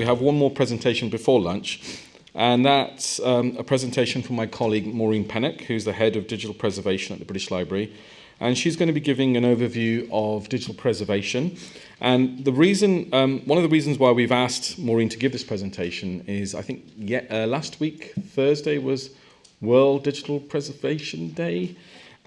we have one more presentation before lunch, and that's um, a presentation from my colleague Maureen Pennock, who's the head of digital preservation at the British Library. And she's going to be giving an overview of digital preservation. And the reason, um, one of the reasons why we've asked Maureen to give this presentation is I think yet, uh, last week, Thursday, was World Digital Preservation Day.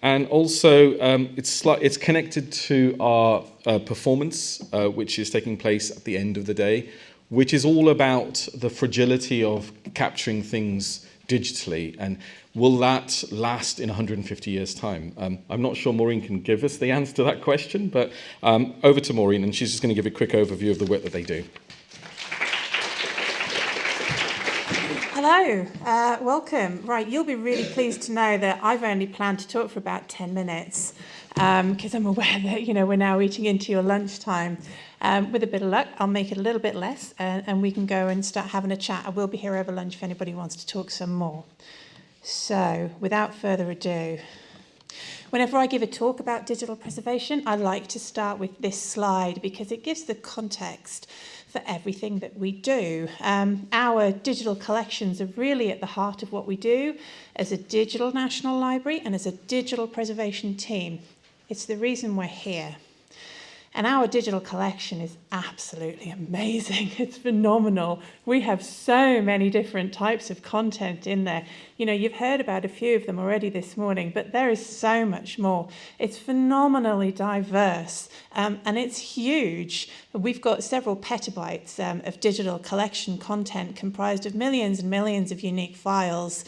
And also, um, it's, it's connected to our uh, performance, uh, which is taking place at the end of the day, which is all about the fragility of capturing things digitally. And will that last in 150 years' time? Um, I'm not sure Maureen can give us the answer to that question, but um, over to Maureen, and she's just going to give a quick overview of the work that they do. Hello, uh, welcome. Right, you'll be really pleased to know that I've only planned to talk for about 10 minutes because um, I'm aware that you know we're now eating into your lunchtime. Um, with a bit of luck, I'll make it a little bit less uh, and we can go and start having a chat. I will be here over lunch if anybody wants to talk some more. So, without further ado, Whenever I give a talk about digital preservation, I like to start with this slide because it gives the context for everything that we do. Um, our digital collections are really at the heart of what we do as a digital national library and as a digital preservation team. It's the reason we're here. And our digital collection is absolutely amazing. It's phenomenal. We have so many different types of content in there. You know, you've heard about a few of them already this morning, but there is so much more. It's phenomenally diverse um, and it's huge. We've got several petabytes um, of digital collection content comprised of millions and millions of unique files.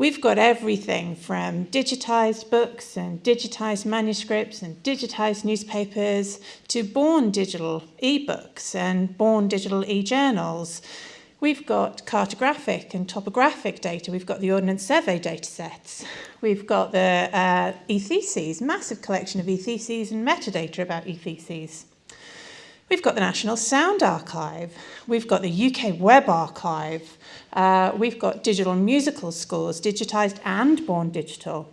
We've got everything from digitized books and digitized manuscripts and digitized newspapers to born digital e-books and born digital e-journals. We've got cartographic and topographic data. We've got the Ordnance Survey data sets. We've got the uh, e-theses, massive collection of e-theses and metadata about e-theses. We've got the National Sound Archive. We've got the UK Web Archive. Uh, we've got digital musical scores, digitised and born digital.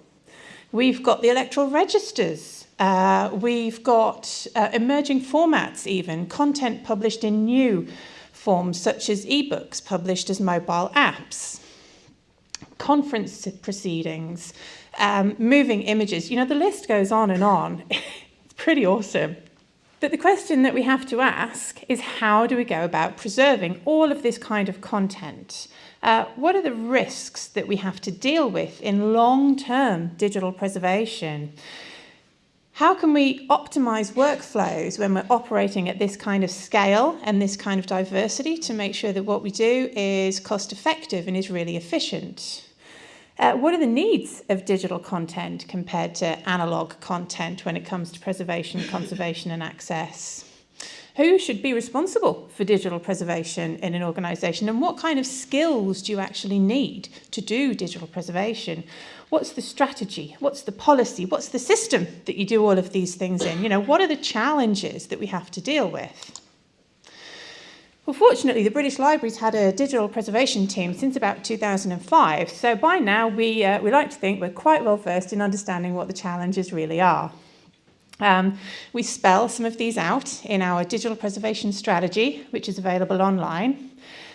We've got the electoral registers. Uh, we've got uh, emerging formats even, content published in new forms such as ebooks published as mobile apps, conference proceedings, um, moving images. You know, the list goes on and on. it's pretty awesome. But the question that we have to ask is how do we go about preserving all of this kind of content? Uh, what are the risks that we have to deal with in long-term digital preservation? How can we optimize workflows when we're operating at this kind of scale and this kind of diversity to make sure that what we do is cost effective and is really efficient? Uh, what are the needs of digital content compared to analog content when it comes to preservation, conservation and access? Who should be responsible for digital preservation in an organisation and what kind of skills do you actually need to do digital preservation? What's the strategy? What's the policy? What's the system that you do all of these things in? You know, what are the challenges that we have to deal with? Well, fortunately, the British Library's had a digital preservation team since about 2005, so by now we, uh, we like to think we're quite well versed in understanding what the challenges really are. Um, we spell some of these out in our digital preservation strategy, which is available online.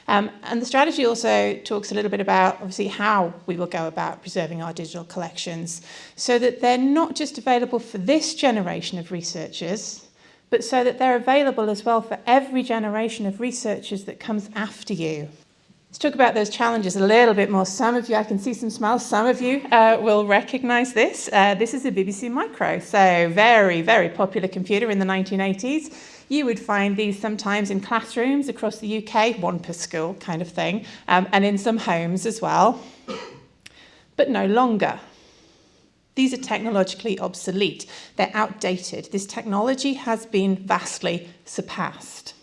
Um, and the strategy also talks a little bit about, obviously, how we will go about preserving our digital collections so that they're not just available for this generation of researchers, but so that they're available as well for every generation of researchers that comes after you. Let's talk about those challenges a little bit more. Some of you, I can see some smiles, some of you uh, will recognize this. Uh, this is a BBC Micro, so very, very popular computer in the 1980s. You would find these sometimes in classrooms across the UK, one per school kind of thing, um, and in some homes as well, but no longer. These are technologically obsolete. They're outdated. This technology has been vastly surpassed.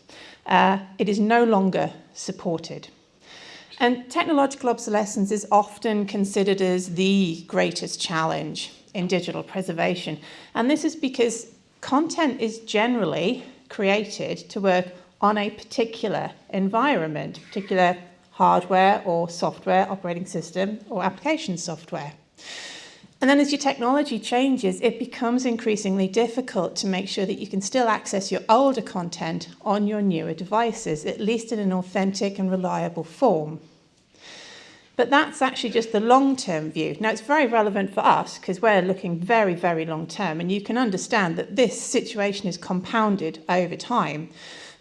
Uh, it is no longer supported. And technological obsolescence is often considered as the greatest challenge in digital preservation. And this is because content is generally created to work on a particular environment, particular hardware or software, operating system or application software. And then as your technology changes, it becomes increasingly difficult to make sure that you can still access your older content on your newer devices, at least in an authentic and reliable form. But that's actually just the long-term view. Now, it's very relevant for us because we're looking very, very long-term, and you can understand that this situation is compounded over time.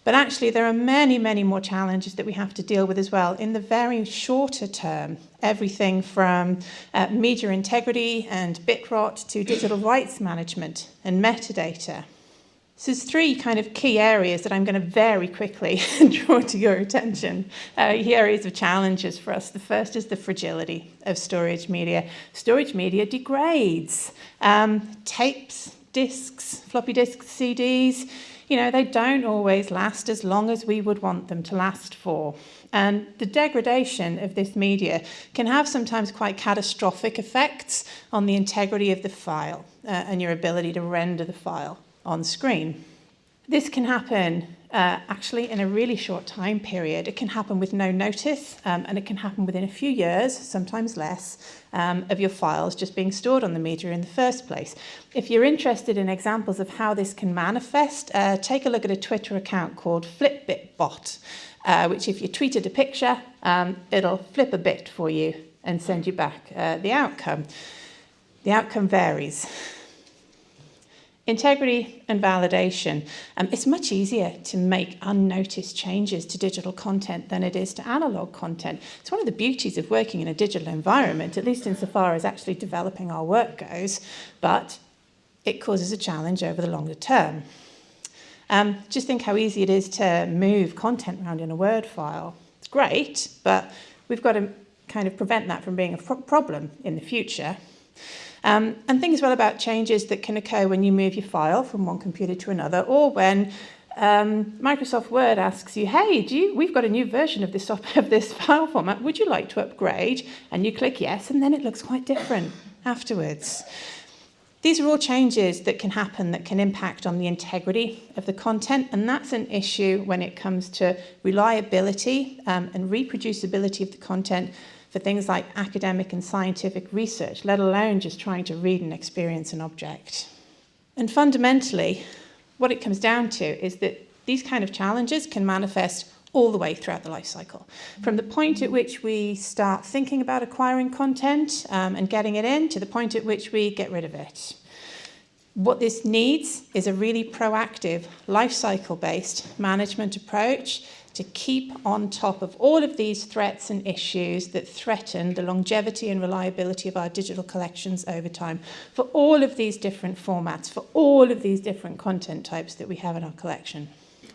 But actually, there are many, many more challenges that we have to deal with as well in the very shorter term. Everything from uh, media integrity and bit rot to digital rights management and metadata. So there's three kind of key areas that I'm going to very quickly draw to your attention. Uh, areas of challenges for us. The first is the fragility of storage media. Storage media degrades. Um, tapes, disks, floppy disks, CDs, you know, they don't always last as long as we would want them to last for. And the degradation of this media can have sometimes quite catastrophic effects on the integrity of the file uh, and your ability to render the file on screen. This can happen uh, actually in a really short time period. It can happen with no notice um, and it can happen within a few years, sometimes less, um, of your files just being stored on the media in the first place. If you're interested in examples of how this can manifest, uh, take a look at a Twitter account called FlipBitBot, uh, which if you tweeted a picture, um, it'll flip a bit for you and send you back uh, the outcome. The outcome varies. Integrity and validation. Um, it's much easier to make unnoticed changes to digital content than it is to analog content. It's one of the beauties of working in a digital environment, at least insofar as actually developing our work goes, but it causes a challenge over the longer term. Um, just think how easy it is to move content around in a Word file. It's great, but we've got to kind of prevent that from being a problem in the future. Um, and think as well about changes that can occur when you move your file from one computer to another or when um, Microsoft Word asks you, hey, do you, we've got a new version of this, of this file format, would you like to upgrade? And you click yes, and then it looks quite different afterwards. These are all changes that can happen that can impact on the integrity of the content, and that's an issue when it comes to reliability um, and reproducibility of the content for things like academic and scientific research, let alone just trying to read and experience an object. And fundamentally, what it comes down to is that these kind of challenges can manifest all the way throughout the life cycle. From the point at which we start thinking about acquiring content um, and getting it in to the point at which we get rid of it. What this needs is a really proactive life cycle based management approach to keep on top of all of these threats and issues that threaten the longevity and reliability of our digital collections over time for all of these different formats, for all of these different content types that we have in our collection.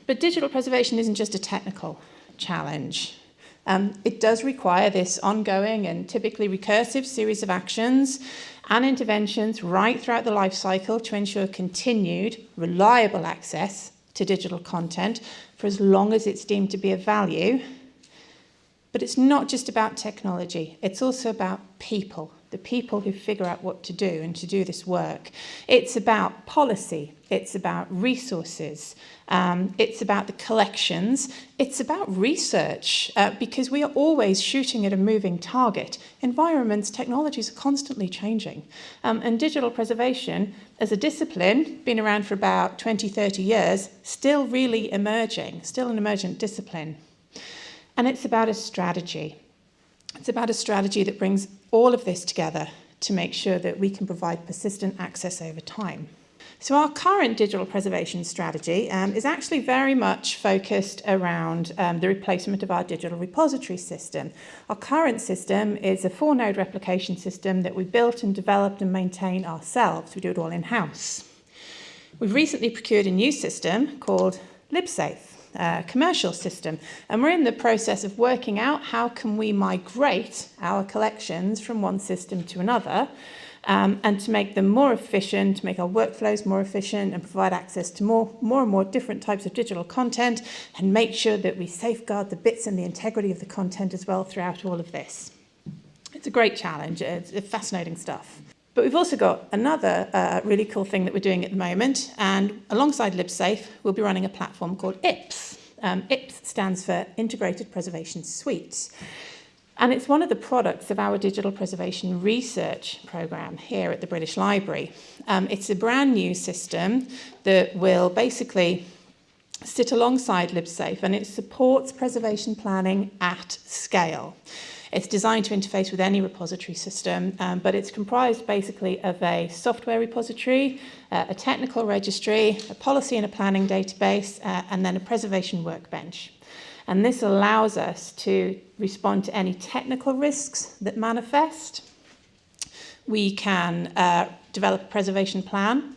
But digital preservation isn't just a technical challenge. Um, it does require this ongoing and typically recursive series of actions and interventions right throughout the life cycle to ensure continued, reliable access to digital content for as long as it's deemed to be of value. But it's not just about technology, it's also about people, the people who figure out what to do and to do this work. It's about policy, it's about resources, um, it's about the collections, it's about research, uh, because we are always shooting at a moving target. Environments, technologies are constantly changing. Um, and digital preservation, as a discipline, been around for about 20, 30 years, still really emerging, still an emergent discipline. And it's about a strategy. It's about a strategy that brings all of this together to make sure that we can provide persistent access over time. So our current digital preservation strategy um, is actually very much focused around um, the replacement of our digital repository system. Our current system is a four-node replication system that we built and developed and maintain ourselves. We do it all in-house. We've recently procured a new system called LibSafe. Uh, commercial system and we're in the process of working out how can we migrate our collections from one system to another um, and to make them more efficient, to make our workflows more efficient and provide access to more, more and more different types of digital content and make sure that we safeguard the bits and the integrity of the content as well throughout all of this. It's a great challenge, it's fascinating stuff. But we've also got another uh, really cool thing that we're doing at the moment, and alongside LibSafe, we'll be running a platform called IPS. Um, IPS stands for Integrated Preservation Suite. And it's one of the products of our digital preservation research programme here at the British Library. Um, it's a brand new system that will basically sit alongside LibSafe and it supports preservation planning at scale. It's designed to interface with any repository system, um, but it's comprised basically of a software repository, uh, a technical registry, a policy and a planning database, uh, and then a preservation workbench. And this allows us to respond to any technical risks that manifest. We can uh, develop a preservation plan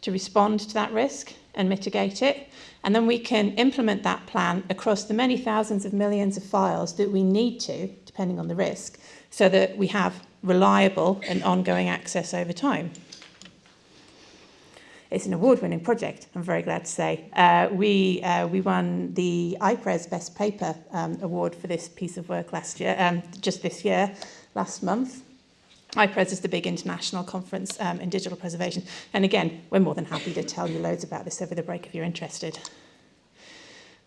to respond to that risk and mitigate it. And then we can implement that plan across the many thousands of millions of files that we need to, depending on the risk, so that we have reliable and ongoing access over time. It's an award-winning project, I'm very glad to say. Uh, we, uh, we won the IPRES Best Paper um, Award for this piece of work last year, um, just this year, last month. IPRES is the big international conference um, in digital preservation. And again, we're more than happy to tell you loads about this over the break if you're interested.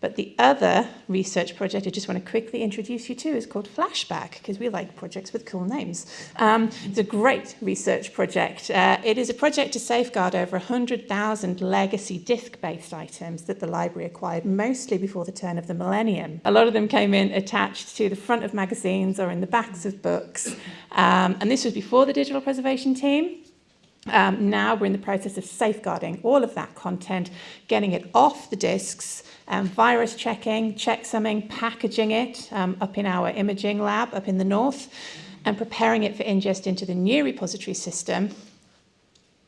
But the other research project I just want to quickly introduce you to is called Flashback, because we like projects with cool names. Um, it's a great research project. Uh, it is a project to safeguard over 100,000 legacy disc-based items that the library acquired mostly before the turn of the millennium. A lot of them came in attached to the front of magazines or in the backs of books. Um, and this was before the digital preservation team. Um, now we're in the process of safeguarding all of that content, getting it off the disks, um, virus checking, checksumming, packaging it um, up in our imaging lab up in the north, and preparing it for ingest into the new repository system.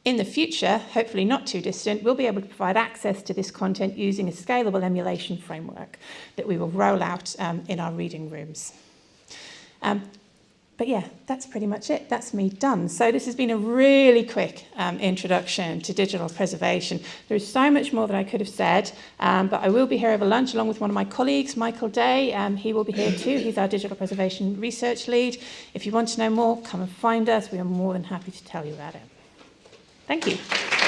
In the future, hopefully not too distant, we'll be able to provide access to this content using a scalable emulation framework that we will roll out um, in our reading rooms. Um, but yeah, that's pretty much it. That's me done. So this has been a really quick um, introduction to digital preservation. There is so much more that I could have said, um, but I will be here over lunch along with one of my colleagues, Michael Day. Um, he will be here too. He's our digital preservation research lead. If you want to know more, come and find us. We are more than happy to tell you about it. Thank you.